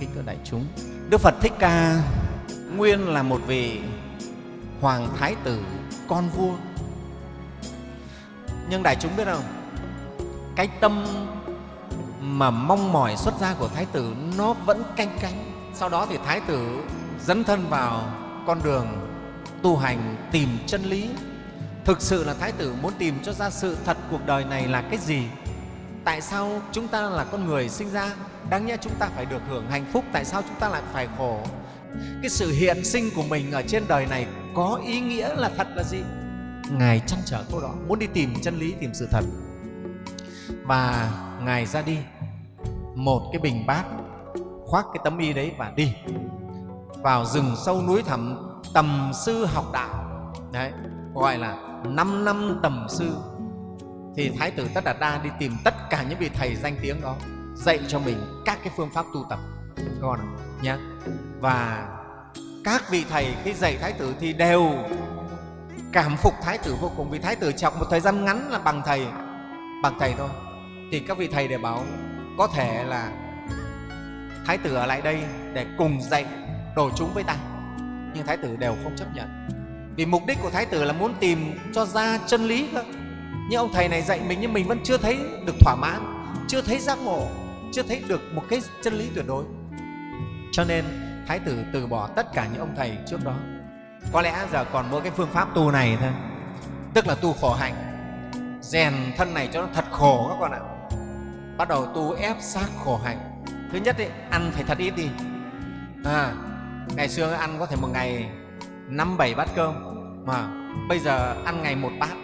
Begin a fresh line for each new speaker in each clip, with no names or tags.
kính thưa đại chúng. Đức phật thích ca nguyên là một vị hoàng thái tử, con vua. Nhưng đại chúng biết không? Cái tâm mà mong mỏi xuất gia của thái tử nó vẫn canh cánh. Sau đó thì thái tử dấn thân vào con đường tu hành, tìm chân lý. Thực sự là thái tử muốn tìm cho ra sự thật cuộc đời này là cái gì? Tại sao chúng ta là con người sinh ra? Đáng nhẽ chúng ta phải được hưởng hạnh phúc, tại sao chúng ta lại phải khổ? Cái sự hiện sinh của mình ở trên đời này có ý nghĩa là thật là gì? Ngài chăn trở câu đó, muốn đi tìm chân lý, tìm sự thật. Và ngài ra đi, một cái bình bát, khoác cái tấm y đấy và đi. Vào rừng sâu núi thẳm, tầm sư học đạo. Đấy gọi là năm năm tầm sư. Thì thái tử tất đạt đa đi tìm tất cả những vị thầy danh tiếng đó dạy cho mình các cái phương pháp tu tập. Con nhé và các vị thầy khi dạy thái tử thì đều cảm phục thái tử vô cùng, vì thái tử chọc một thời gian ngắn là bằng thầy bằng thầy thôi. Thì các vị thầy đều bảo, có thể là thái tử ở lại đây để cùng dạy đồ chúng với ta. Nhưng thái tử đều không chấp nhận. Vì mục đích của thái tử là muốn tìm cho ra chân lý cơ. Nhưng ông thầy này dạy mình nhưng mình vẫn chưa thấy được thỏa mãn, chưa thấy giác ngộ chưa thấy được một cái chân lý tuyệt đối. Cho nên thái tử từ bỏ tất cả những ông thầy trước đó. Có lẽ giờ còn mỗi cái phương pháp tu này thôi. Tức là tu khổ hạnh. Rèn thân này cho nó thật khổ các con ạ. Bắt đầu tu ép sát khổ hạnh. Thứ nhất ấy, ăn phải thật ít đi. À, ngày xưa ăn có thể một ngày năm bảy bát cơm. Mà bây giờ ăn ngày một bát.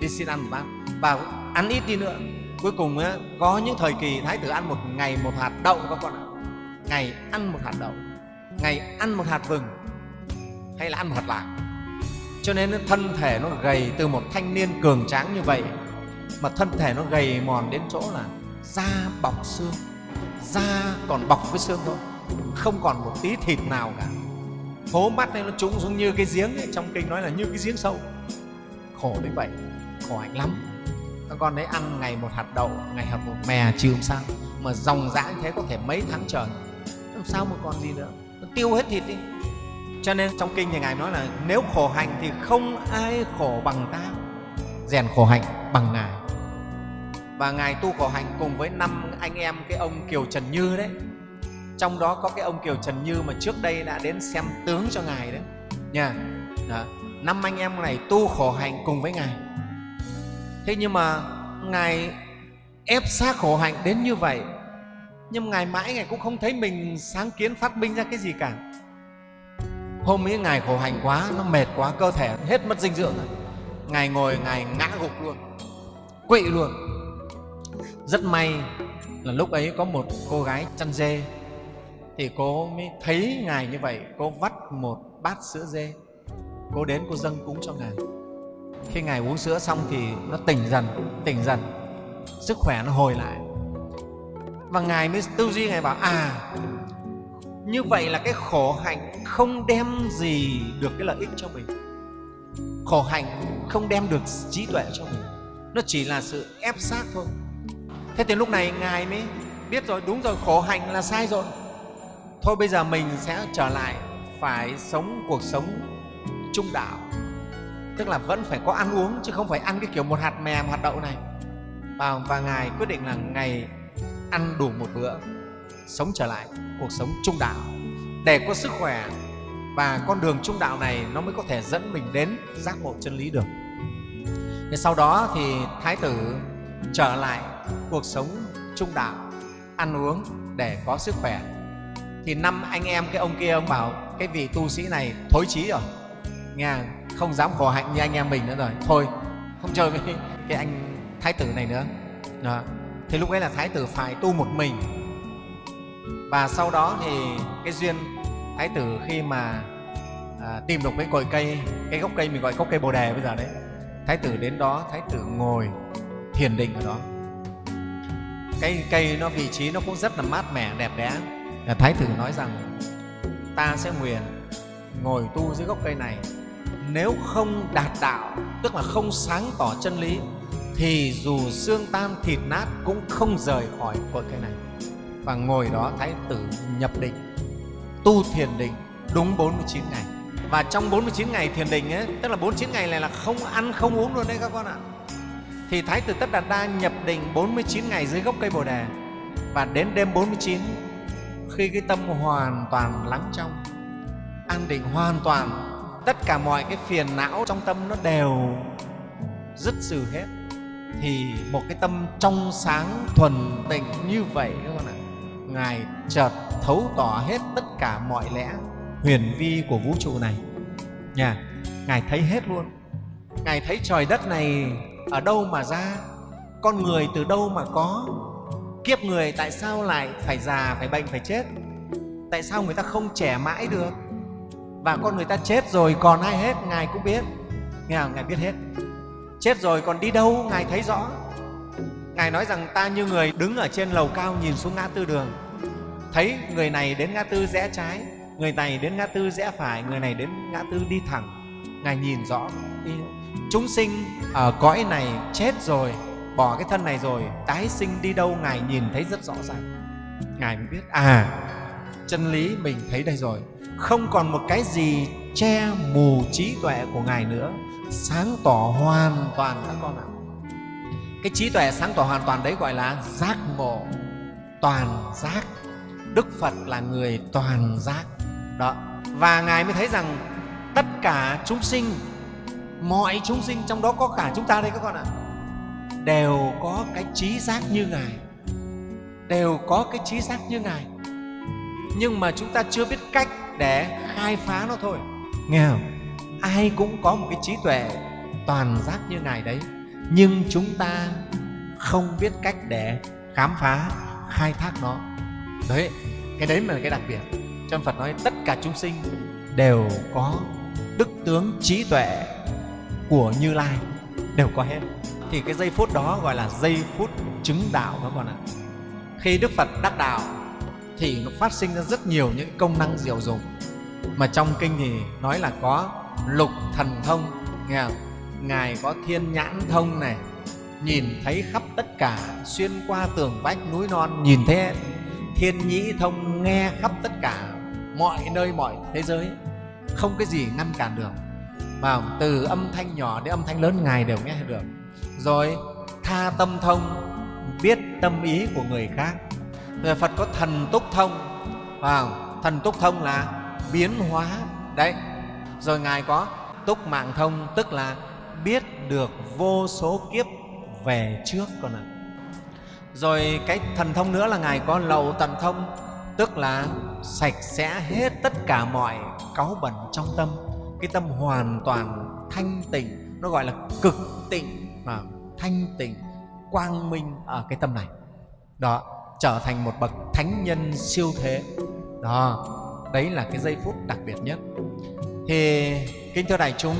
Đi xin ăn một bát. Và ăn ít đi nữa cuối cùng á, có những thời kỳ thái tử ăn một ngày một hạt đậu các con ạ. Ngày ăn một hạt đậu ngày ăn một hạt vừng hay là ăn một hạt lạc. Cho nên thân thể nó gầy từ một thanh niên cường tráng như vậy mà thân thể nó gầy mòn đến chỗ là da bọc xương da còn bọc với xương thôi không còn một tí thịt nào cả. Hố mắt này nó trũng xuống như cái giếng ấy. trong kinh nói là như cái giếng sâu. Khổ đến vậy khổ hạnh lắm các con đấy ăn ngày một hạt đậu, ngày hạt một mè chứ không sao mà dòng dã như thế có thể mấy tháng trời. Làm sao mà còn gì nữa? Nó tiêu hết thịt đi. Cho nên trong kinh thì ngài nói là nếu khổ hạnh thì không ai khổ bằng ta. Rèn khổ hạnh bằng ngài. Và ngài tu khổ hạnh cùng với năm anh em cái ông kiều trần như đấy. Trong đó có cái ông kiều trần như mà trước đây đã đến xem tướng cho ngài đấy. Nha. Đó. năm anh em này tu khổ hạnh cùng với ngài thế nhưng mà ngài ép xác khổ hạnh đến như vậy. Nhưng ngài mãi ngài cũng không thấy mình sáng kiến phát minh ra cái gì cả. Hôm ấy ngài khổ hành quá, nó mệt quá, cơ thể hết mất dinh dưỡng rồi. Ngài ngồi, ngài ngã gục luôn, quỵ luôn. Rất may là lúc ấy có một cô gái chăn dê. Thì cô mới thấy ngài như vậy, cô vắt một bát sữa dê. Cô đến, cô dâng cúng cho ngài khi ngài uống sữa xong thì nó tỉnh dần tỉnh dần. Sức khỏe nó hồi lại. Và ngài mới tư duy, ngài bảo à như vậy là cái khổ hạnh không đem gì được cái lợi ích cho mình. Khổ hạnh không đem được trí tuệ cho mình. Nó chỉ là sự ép sát thôi. Thế thì lúc này ngài mới biết rồi, đúng rồi, khổ hạnh là sai rồi. Thôi bây giờ mình sẽ trở lại phải sống cuộc sống trung đạo tức là vẫn phải có ăn uống chứ không phải ăn cái kiểu một hạt mè một hạt đậu này. Và, và ngài quyết định là ngày ăn đủ một bữa sống trở lại cuộc sống trung đạo. Để có sức khỏe và con đường trung đạo này nó mới có thể dẫn mình đến giác ngộ chân lý được. Thế sau đó thì thái tử trở lại cuộc sống trung đạo ăn uống để có sức khỏe. Thì năm anh em cái ông kia ông bảo cái vị tu sĩ này thối chí rồi nghe không dám khổ hạnh như anh em mình nữa rồi. Thôi không chơi với cái anh thái tử này nữa. Đó. thì lúc ấy là thái tử phải tu một mình. Và sau đó thì cái duyên thái tử khi mà à, tìm được cái cội cây cái gốc cây mình gọi gốc cây bồ đề bây giờ đấy. Thái tử đến đó thái tử ngồi thiền định ở đó. Cây cây nó vị trí nó cũng rất là mát mẻ đẹp đẽ. Thái tử nói rằng ta sẽ nguyện ngồi tu dưới gốc cây này nếu không đạt đạo tức là không sáng tỏ chân lý thì dù xương tan thịt nát cũng không rời khỏi cội cây này. Và ngồi đó thái tử nhập định tu thiền định đúng 49 ngày. Và trong 49 ngày thiền định ấy, tức là 49 ngày này là không ăn không uống luôn đấy các con ạ. Thì thái tử tất đạt đa nhập định 49 ngày dưới gốc cây bồ đề. Và đến đêm 49 khi cái tâm hoàn toàn lắng trong an định hoàn toàn tất cả mọi cái phiền não trong tâm nó đều dứt trừ hết. Thì một cái tâm trong sáng, thuần tịnh như vậy các con ạ? Ngài chợt thấu tỏ hết tất cả mọi lẽ, huyền vi của vũ trụ này. Nha, ngài thấy hết luôn. Ngài thấy trời đất này ở đâu mà ra? Con người từ đâu mà có? Kiếp người tại sao lại phải già, phải bệnh, phải chết? Tại sao người ta không trẻ mãi được? Và con người ta chết rồi, còn ai hết, ngài cũng biết. Nghe không? ngài biết hết. Chết rồi, còn đi đâu? Ngài thấy rõ. Ngài nói rằng ta như người đứng ở trên lầu cao nhìn xuống ngã tư đường. Thấy người này đến ngã tư rẽ trái, người này đến ngã tư rẽ phải, người này đến ngã tư đi thẳng. Ngài nhìn rõ. Chúng sinh ở cõi này chết rồi, bỏ cái thân này rồi, tái sinh đi đâu ngài nhìn thấy rất rõ ràng. Ngài mới biết à chân lý mình thấy đây rồi không còn một cái gì che mù trí tuệ của ngài nữa. Sáng tỏ hoàn toàn các con ạ. Cái trí tuệ sáng tỏ hoàn toàn đấy gọi là giác ngộ. Toàn giác. Đức phật là người toàn giác. Đó. Và ngài mới thấy rằng tất cả chúng sinh, mọi chúng sinh trong đó có cả chúng ta đây các con ạ, đều có cái trí giác như ngài. Đều có cái trí giác như ngài. Nhưng mà chúng ta chưa biết cách để khai phá nó thôi. Nghe không? Ai cũng có một cái trí tuệ toàn giác như ngài đấy, nhưng chúng ta không biết cách để khám phá, khai thác nó. Đấy, cái đấy mà là cái đặc biệt. Trong phật nói tất cả chúng sinh đều có đức tướng trí tuệ của như lai, đều có hết. Thì cái giây phút đó gọi là giây phút chứng đạo các con ạ. Khi đức phật đắc đạo thì nó phát sinh ra rất nhiều những công năng diệu dụng. Mà trong kinh thì nói là có lục thần thông, nghe không? ngài có thiên nhãn thông này, nhìn thấy khắp tất cả, xuyên qua tường vách núi non, nhìn thấy thiên nhĩ thông, nghe khắp tất cả, mọi nơi mọi thế giới, không cái gì ngăn cản được. Và từ âm thanh nhỏ đến âm thanh lớn ngài đều nghe được. Rồi, tha tâm thông, biết tâm ý của người khác rồi phật có thần túc thông. Vào thần túc thông là biến hóa. Đấy, rồi ngài có túc mạng thông, tức là biết được vô số kiếp về trước con ạ. Rồi cái thần thông nữa là ngài có lậu tận thông, tức là sạch sẽ hết tất cả mọi cáu bẩn trong tâm. Cái tâm hoàn toàn thanh tịnh, nó gọi là cực tịnh và thanh tịnh, quang minh ở cái tâm này. Đó trở thành một bậc thánh nhân siêu thế. Đó, đấy là cái giây phút đặc biệt nhất. Thì, kính thưa đại chúng,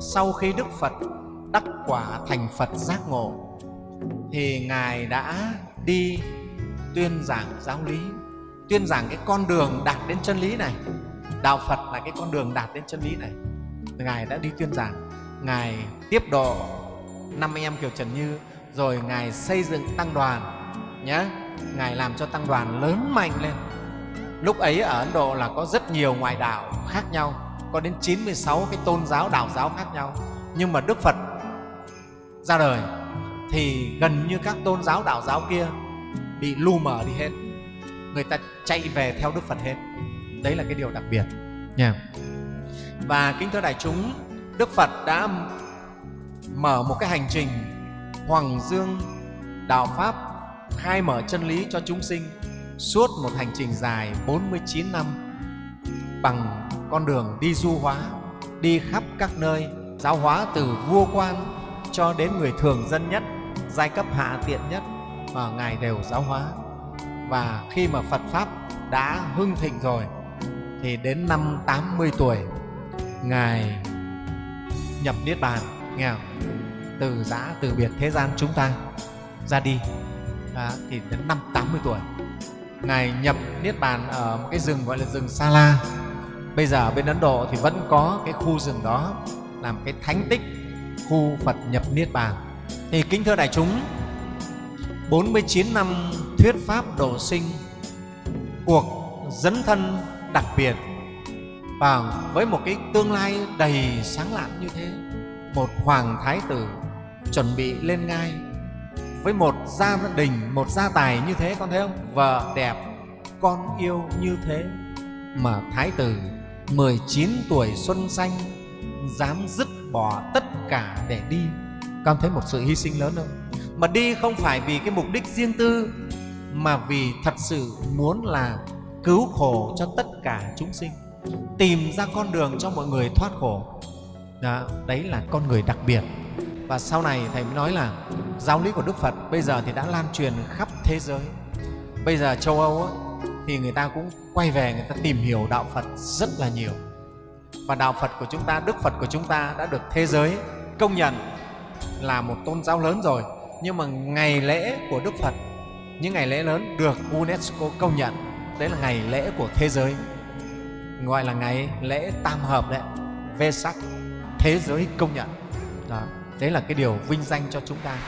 sau khi đức phật đắc quả thành phật giác ngộ, thì ngài đã đi tuyên giảng giáo lý, tuyên giảng cái con đường đạt đến chân lý này. Đạo phật là cái con đường đạt đến chân lý này. Ngài đã đi tuyên giảng, ngài tiếp độ năm anh em kiều trần như, rồi ngài xây dựng tăng đoàn nhé ngài làm cho tăng đoàn lớn mạnh lên. Lúc ấy ở ấn độ là có rất nhiều ngoại đạo khác nhau, có đến 96 cái tôn giáo, đạo giáo khác nhau. Nhưng mà đức phật ra đời thì gần như các tôn giáo, đạo giáo kia bị lu mờ đi hết. Người ta chạy về theo đức phật hết. Đấy là cái điều đặc biệt, nha. Và kính thưa đại chúng, đức phật đã mở một cái hành trình hoàng dương, đạo pháp khai mở chân lý cho chúng sinh suốt một hành trình dài 49 năm bằng con đường đi du hóa, đi khắp các nơi, giáo hóa từ vua quan cho đến người thường dân nhất, giai cấp hạ tiện nhất mà Ngài đều giáo hóa. Và khi mà Phật Pháp đã hưng thịnh rồi thì đến năm 80 tuổi Ngài nhập Niết Bàn, nghe không? Từ giã, từ biệt thế gian chúng ta ra đi à, thì đến năm 80 tuổi. Ngài nhập niết bàn ở một cái rừng gọi là rừng sa la. Bây giờ ở bên ấn độ thì vẫn có cái khu rừng đó làm cái thánh tích khu phật nhập niết bàn. Thì kính thưa đại chúng 49 năm thuyết pháp độ sinh cuộc dấn thân đặc biệt và với một cái tương lai đầy sáng lạn như thế một hoàng thái tử chuẩn bị lên ngai với một gia đình một gia tài như thế con thấy không? Vợ đẹp con yêu như thế. Mà thái tử 19 tuổi xuân xanh dám dứt bỏ tất cả để đi. Con thấy một sự hy sinh lớn không? Mà đi không phải vì cái mục đích riêng tư mà vì thật sự muốn là cứu khổ cho tất cả chúng sinh. Tìm ra con đường cho mọi người thoát khổ. Đó, đấy là con người đặc biệt. Và sau này thầy mới nói là giáo lý của đức phật bây giờ thì đã lan truyền khắp thế giới. Bây giờ châu âu ấy, thì người ta cũng quay về người ta tìm hiểu đạo phật rất là nhiều. Và đạo phật của chúng ta đức phật của chúng ta đã được thế giới công nhận là một tôn giáo lớn rồi. Nhưng mà ngày lễ của đức phật những ngày lễ lớn được unesco công nhận. Đấy là ngày lễ của thế giới gọi là ngày lễ tam hợp đấy Vesak thế giới công nhận. Đó đấy là cái điều vinh danh cho chúng ta.